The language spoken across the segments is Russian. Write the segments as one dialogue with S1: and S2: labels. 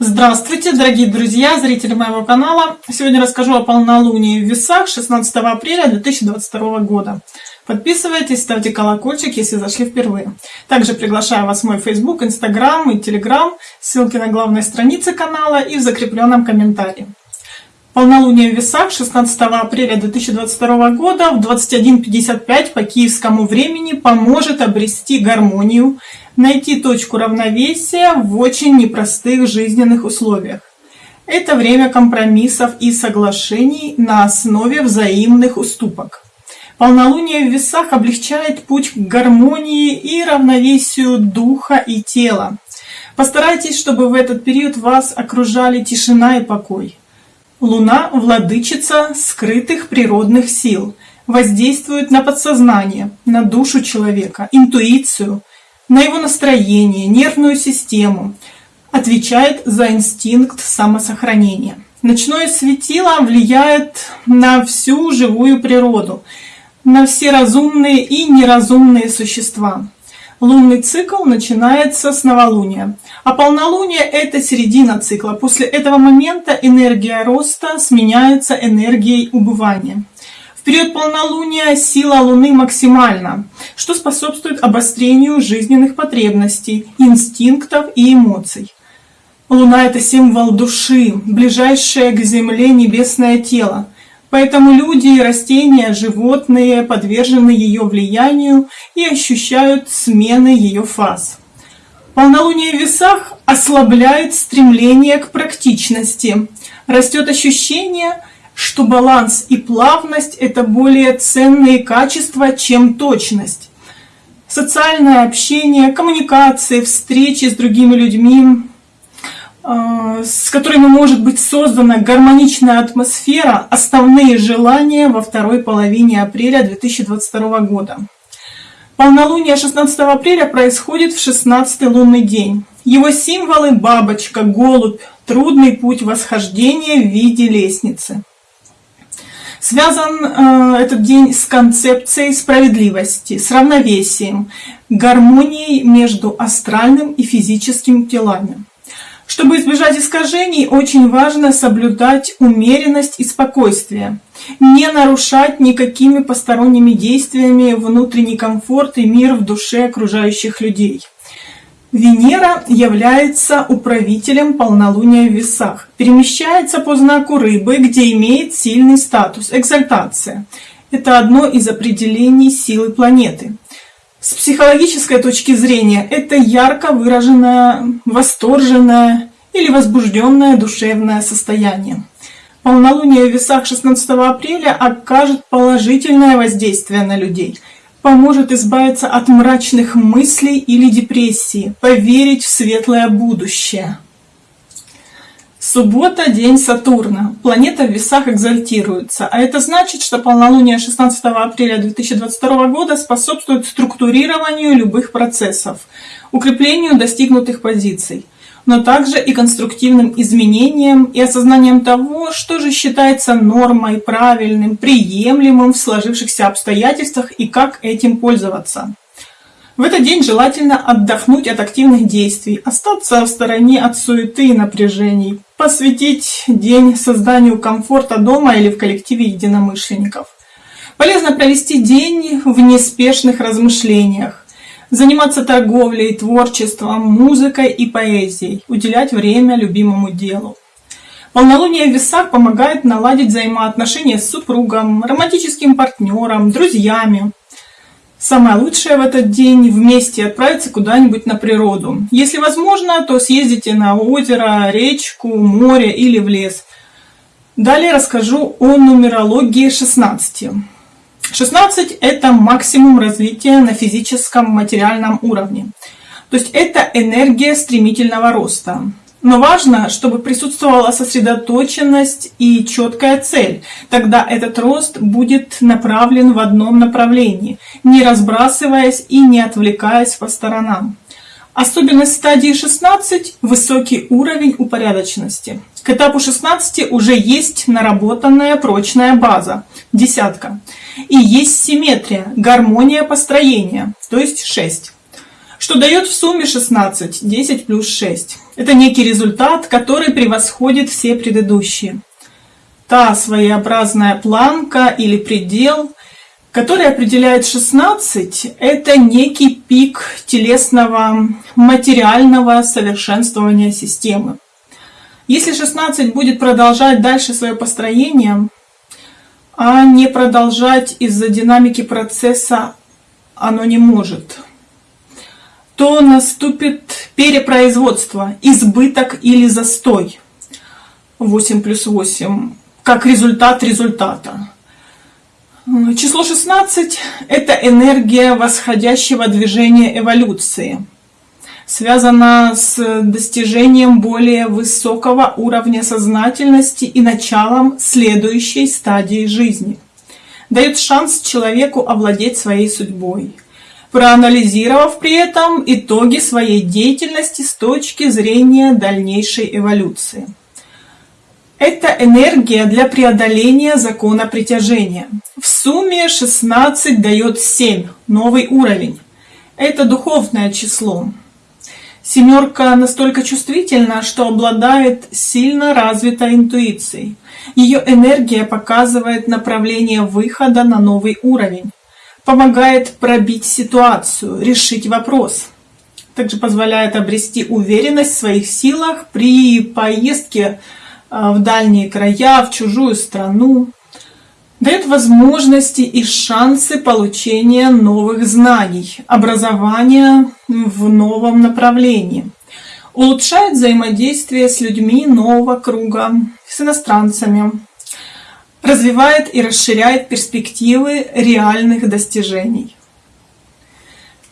S1: Здравствуйте, дорогие друзья, зрители моего канала. Сегодня расскажу о полнолунии в весах 16 апреля 2022 года. Подписывайтесь, ставьте колокольчик, если зашли впервые. Также приглашаю вас в мой Facebook, Instagram и Telegram. Ссылки на главной странице канала и в закрепленном комментарии. Полнолуние в весах 16 апреля 2022 года в 21.55 по киевскому времени поможет обрести гармонию, найти точку равновесия в очень непростых жизненных условиях. Это время компромиссов и соглашений на основе взаимных уступок. Полнолуние в весах облегчает путь к гармонии и равновесию духа и тела. Постарайтесь, чтобы в этот период вас окружали тишина и покой. Луна – владычица скрытых природных сил, воздействует на подсознание, на душу человека, интуицию, на его настроение, нервную систему, отвечает за инстинкт самосохранения. Ночное светило влияет на всю живую природу, на все разумные и неразумные существа. Лунный цикл начинается с новолуния, а полнолуние – это середина цикла. После этого момента энергия роста сменяется энергией убывания. В период полнолуния сила Луны максимальна, что способствует обострению жизненных потребностей, инстинктов и эмоций. Луна – это символ души, ближайшее к Земле небесное тело – Поэтому люди растения, животные подвержены ее влиянию и ощущают смены ее фаз. Полнолуние в весах ослабляет стремление к практичности. Растет ощущение, что баланс и плавность – это более ценные качества, чем точность. Социальное общение, коммуникации, встречи с другими людьми с которыми может быть создана гармоничная атмосфера, основные желания во второй половине апреля 2022 года. Полнолуние 16 апреля происходит в 16 лунный день. Его символы – бабочка, голубь, трудный путь восхождения в виде лестницы. Связан э, этот день с концепцией справедливости, с равновесием, гармонией между астральным и физическим телами. Чтобы избежать искажений, очень важно соблюдать умеренность и спокойствие, не нарушать никакими посторонними действиями внутренний комфорт и мир в душе окружающих людей. Венера является управителем полнолуния в весах, перемещается по знаку рыбы, где имеет сильный статус, экзальтация. Это одно из определений силы планеты. С психологической точки зрения это ярко выраженное, восторженное или возбужденное душевное состояние. Полнолуние в весах 16 апреля окажет положительное воздействие на людей, поможет избавиться от мрачных мыслей или депрессии, поверить в светлое будущее. Суббота – день Сатурна. Планета в весах экзальтируется, а это значит, что полнолуние 16 апреля 2022 года способствует структурированию любых процессов, укреплению достигнутых позиций, но также и конструктивным изменениям и осознанием того, что же считается нормой, правильным, приемлемым в сложившихся обстоятельствах и как этим пользоваться. В этот день желательно отдохнуть от активных действий, остаться в стороне от суеты и напряжений, посвятить день созданию комфорта дома или в коллективе единомышленников. Полезно провести день в неспешных размышлениях, заниматься торговлей, творчеством, музыкой и поэзией, уделять время любимому делу. Полнолуние в весах помогает наладить взаимоотношения с супругом, романтическим партнером, друзьями, Самое лучшее в этот день вместе отправиться куда-нибудь на природу. Если возможно, то съездите на озеро, речку, море или в лес. Далее расскажу о нумерологии 16. 16 – это максимум развития на физическом материальном уровне. То есть это энергия стремительного роста. Но важно, чтобы присутствовала сосредоточенность и четкая цель. Тогда этот рост будет направлен в одном направлении, не разбрасываясь и не отвлекаясь по сторонам. Особенность стадии 16 – высокий уровень упорядоченности. К этапу 16 уже есть наработанная прочная база – десятка. И есть симметрия, гармония построения, то есть 6. Что дает в сумме 16, 10 плюс 6. Это некий результат, который превосходит все предыдущие. Та своеобразная планка или предел, который определяет 16, это некий пик телесного материального совершенствования системы. Если 16 будет продолжать дальше свое построение, а не продолжать из-за динамики процесса оно не может, то наступит перепроизводство, избыток или застой. 8 плюс 8 как результат результата. Число 16 – это энергия восходящего движения эволюции. Связана с достижением более высокого уровня сознательности и началом следующей стадии жизни. Дает шанс человеку овладеть своей судьбой, проанализировав при этом итоги своей деятельности с точки зрения дальнейшей эволюции. Это энергия для преодоления закона притяжения. В сумме 16 дает 7, новый уровень. Это духовное число. Семерка настолько чувствительна, что обладает сильно развитой интуицией. Ее энергия показывает направление выхода на новый уровень, помогает пробить ситуацию, решить вопрос. Также позволяет обрести уверенность в своих силах при поездке в дальние края, в чужую страну, дает возможности и шансы получения новых знаний, образования в новом направлении, улучшает взаимодействие с людьми нового круга, с иностранцами, развивает и расширяет перспективы реальных достижений.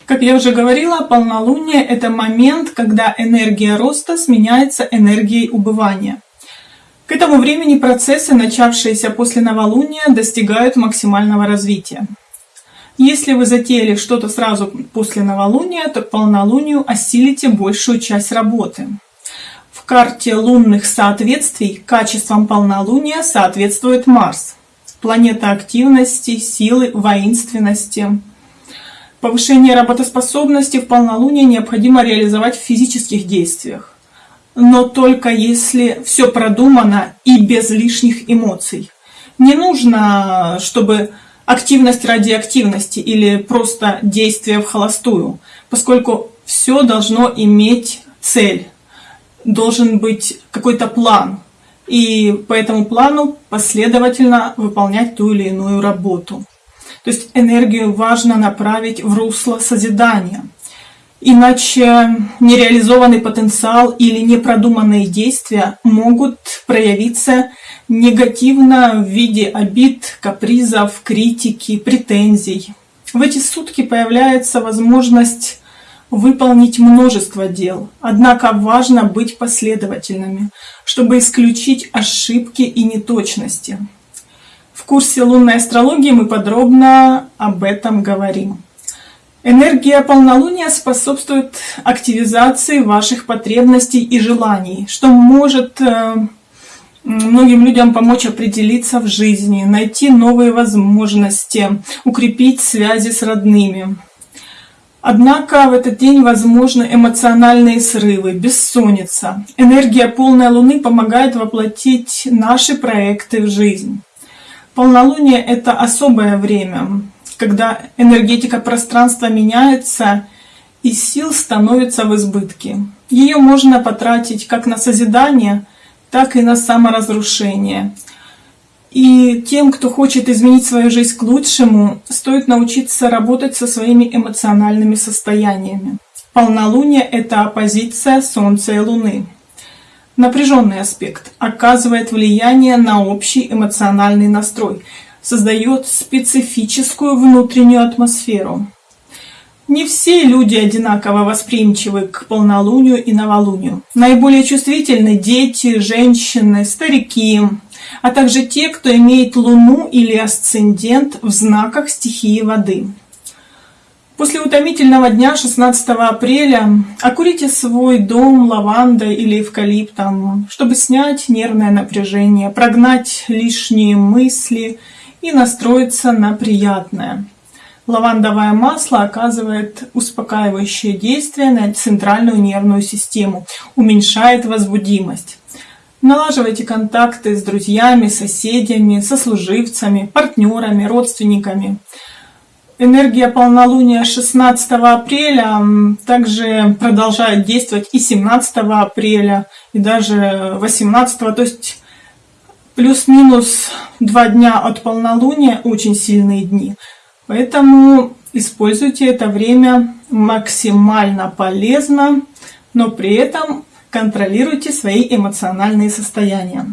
S1: Как я уже говорила, полнолуние – это момент, когда энергия роста сменяется энергией убывания – к этому времени процессы, начавшиеся после новолуния, достигают максимального развития. Если вы затеяли что-то сразу после новолуния, то к полнолунию осилите большую часть работы. В карте лунных соответствий качеством полнолуния соответствует Марс, планета активности, силы, воинственности. Повышение работоспособности в полнолуние необходимо реализовать в физических действиях но только если все продумано и без лишних эмоций. Не нужно, чтобы активность ради активности или просто действие в холостую, поскольку все должно иметь цель, должен быть какой-то план, и по этому плану последовательно выполнять ту или иную работу. То есть энергию важно направить в русло созидания – Иначе нереализованный потенциал или непродуманные действия могут проявиться негативно в виде обид, капризов, критики, претензий. В эти сутки появляется возможность выполнить множество дел, однако важно быть последовательными, чтобы исключить ошибки и неточности. В курсе лунной астрологии мы подробно об этом говорим. Энергия полнолуния способствует активизации ваших потребностей и желаний, что может э, многим людям помочь определиться в жизни, найти новые возможности, укрепить связи с родными. Однако в этот день возможны эмоциональные срывы, бессонница. Энергия полной луны помогает воплотить наши проекты в жизнь. Полнолуние – это особое время, когда энергетика пространства меняется и сил становится в избытке. Ее можно потратить как на созидание, так и на саморазрушение. И тем, кто хочет изменить свою жизнь к лучшему, стоит научиться работать со своими эмоциональными состояниями. Полнолуние – это оппозиция Солнца и Луны. Напряженный аспект оказывает влияние на общий эмоциональный настрой – создает специфическую внутреннюю атмосферу. Не все люди одинаково восприимчивы к полнолунию и новолунию. Наиболее чувствительны дети, женщины, старики, а также те, кто имеет луну или асцендент в знаках стихии воды. После утомительного дня 16 апреля окурите свой дом лавандой или эвкалиптом, чтобы снять нервное напряжение, прогнать лишние мысли – и настроиться на приятное. Лавандовое масло оказывает успокаивающее действие на центральную нервную систему, уменьшает возбудимость. Налаживайте контакты с друзьями, соседями, сослуживцами, партнерами, родственниками. Энергия полнолуния 16 апреля также продолжает действовать и 17 апреля, и даже 18, то есть плюс-минус два дня от полнолуния очень сильные дни. Поэтому используйте это время максимально полезно, но при этом контролируйте свои эмоциональные состояния.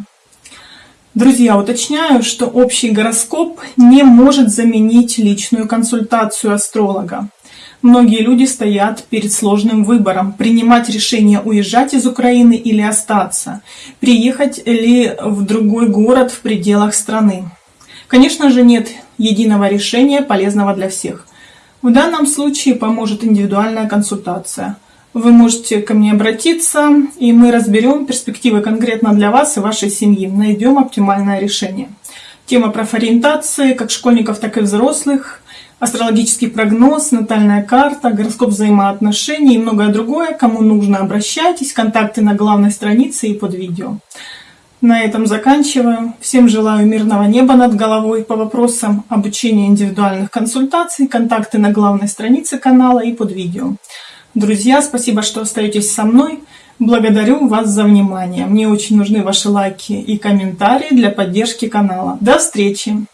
S1: Друзья, уточняю, что общий гороскоп не может заменить личную консультацию астролога. Многие люди стоят перед сложным выбором, принимать решение уезжать из Украины или остаться, приехать ли в другой город в пределах страны. Конечно же, нет единого решения, полезного для всех. В данном случае поможет индивидуальная консультация – вы можете ко мне обратиться, и мы разберем перспективы конкретно для вас и вашей семьи, найдем оптимальное решение. Тема профориентации как школьников, так и взрослых, астрологический прогноз, натальная карта, гороскоп взаимоотношений и многое другое. Кому нужно, обращайтесь, контакты на главной странице и под видео. На этом заканчиваю. Всем желаю мирного неба над головой. По вопросам обучения индивидуальных консультаций, контакты на главной странице канала и под видео. Друзья, спасибо, что остаетесь со мной. Благодарю вас за внимание. Мне очень нужны ваши лайки и комментарии для поддержки канала. До встречи!